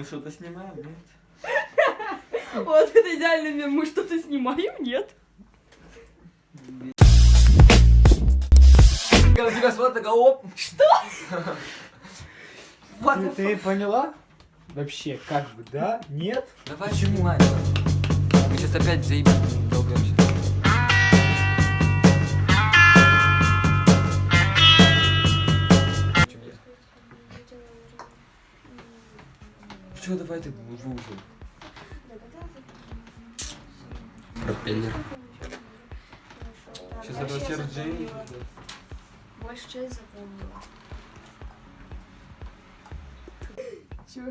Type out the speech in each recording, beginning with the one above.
Мы что-то снимаем, нет? Вот это идеальный мем. Мы что-то снимаем, нет? Когда тебя смотрят, такая, оп! Что? Ты, ты поняла? Вообще, как бы, да? Нет? Давай снимай. Мы сейчас опять заебем, долбемся. Что, давай ты уши. Пропеллер. Сейчас это Серджей. Больше часть запомнила. Чё?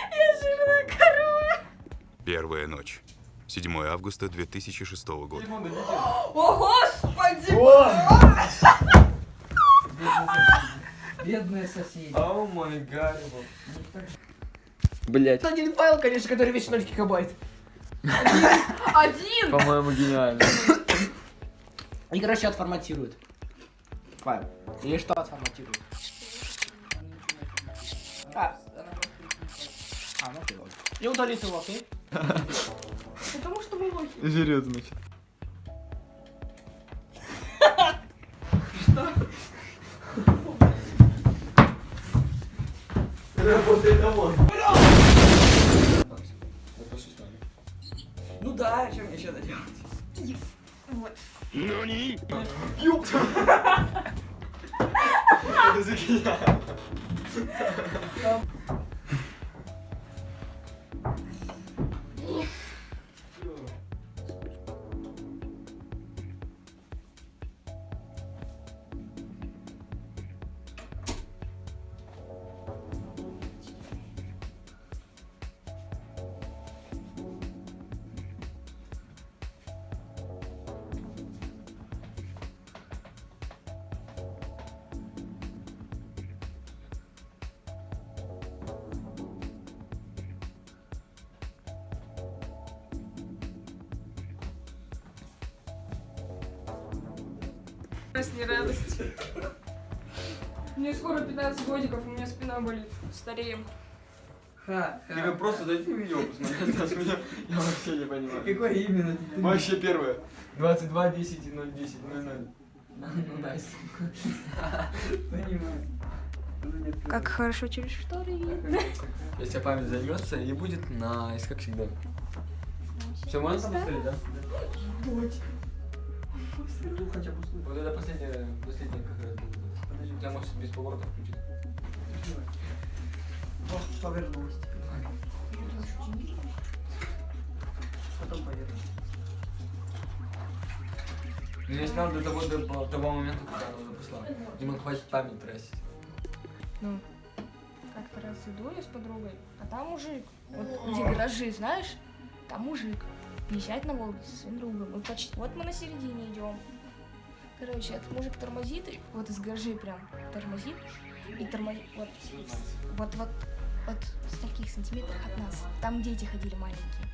Я жирная корова. Первая ночь. 7 августа 2006 года. О, Бедные соседи. О май гад. Блять. Один файл, конечно, который весит 0 гигабайт. Один! По-моему, гениально. И, короче, отформатирует. Файл. Или что отформатирует? А, а, ну ты лох. И удалит его, окей? Потому что мы лохи. Жрет, значит. Домой. Ну да, что мне еще делать? Вот. Это за Радость, не радость. Мне скоро 15 годиков, у меня спина болит. Стареем. Ха, Тебе просто дайте видео посмотреть, а с меня я вообще не понимаю. Какое именно? Вообще первое. 22, 10 и 0, 10, 0, 0. Ну, найс. Понимаю. Как хорошо через шторы видно. Если память займется, и будет найс, как всегда. Все, можно поставить, да? Хотя бы Вот это последняя, последняя как раз. Подожди, у тебя может без поворота включить. Ох, повернулась. Потом повернулась. Ну я снял до того, до того момента, когда она уже пошла. Дима, хватит память тратить. Ну, как-то раз иду я с подругой, а там мужик. Вот где гаражи, знаешь, там мужик езжать на Волге со своим другом. Мы почти... Вот мы на середине идем. Короче, этот мужик тормозит, и вот из гаражей прям тормозит, и тормозит вот, вот, вот, вот с таких сантиметров от нас. Там дети ходили маленькие.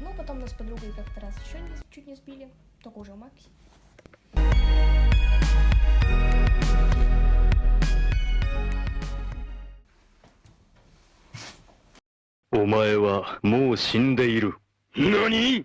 Ну, потом нас подругой как-то раз еще не, чуть не сбили, только уже Макси. Умаева, му синдеиру. 何？